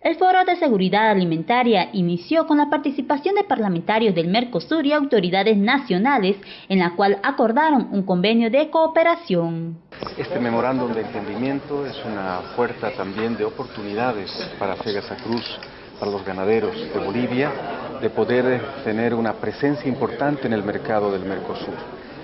El Foro de Seguridad Alimentaria inició con la participación de parlamentarios del Mercosur y autoridades nacionales, en la cual acordaron un convenio de cooperación. Este memorándum de entendimiento es una puerta también de oportunidades para Fegasa Cruz, para los ganaderos de Bolivia, de poder tener una presencia importante en el mercado del Mercosur.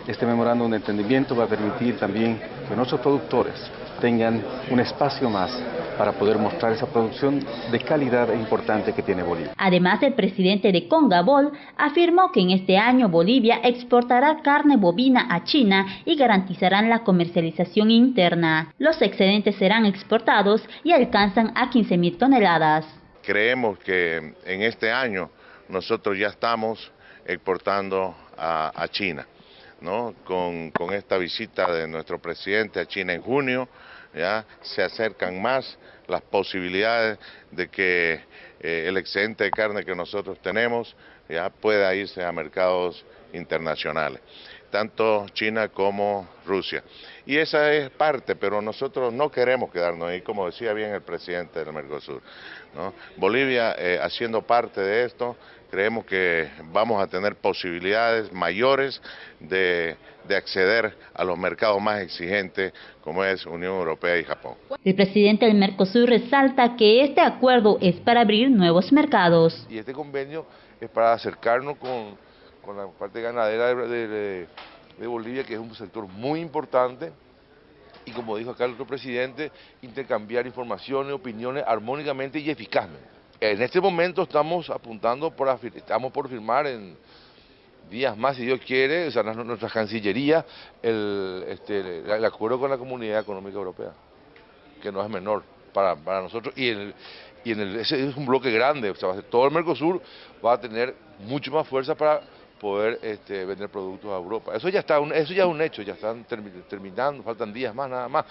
Este memorándum de entendimiento va a permitir también que nuestros productores tengan un espacio más para poder mostrar esa producción de calidad e importante que tiene Bolivia. Además, el presidente de Congabol afirmó que en este año Bolivia exportará carne bovina a China y garantizarán la comercialización interna. Los excedentes serán exportados y alcanzan a 15 mil toneladas. Creemos que en este año nosotros ya estamos exportando a, a China. ¿No? Con, con, esta visita de nuestro presidente a China en junio, ya se acercan más las posibilidades de que eh, el excedente de carne que nosotros tenemos ya pueda irse a mercados internacionales, tanto China como Rusia. Y esa es parte, pero nosotros no queremos quedarnos ahí, como decía bien el presidente del Mercosur. Bolivia, eh, haciendo parte de esto, creemos que vamos a tener posibilidades mayores de, acceder a los mercados más exigentes como es Unión Europea y Japón. El presidente del Mercosur resalta que este acuerdo es para abrir nuevos mercados. Y este convenio es para acercarnos con, con la parte ganadera de, de, de Bolivia, que es un sector muy importante, y como dijo acá el otro presidente, intercambiar informaciones, opiniones armónicamente y eficazmente. En este momento estamos apuntando, por, estamos por firmar en días más, si Dios quiere, o sea, nuestra Cancillería, el, este, el acuerdo con la Comunidad Económica Europea, que no es menor para, para nosotros, y, el, y en el, ese es un bloque grande, o sea, todo el Mercosur va a tener mucho más fuerza para poder este, vender productos a Europa. Eso ya está, eso ya es un hecho, ya están terminando, faltan días más nada más.